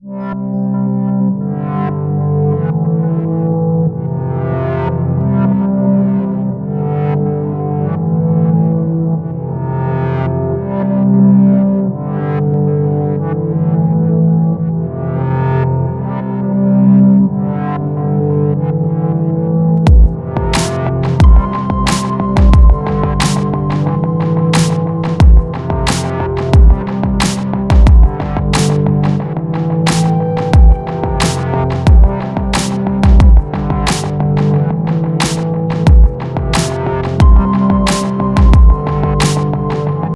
Música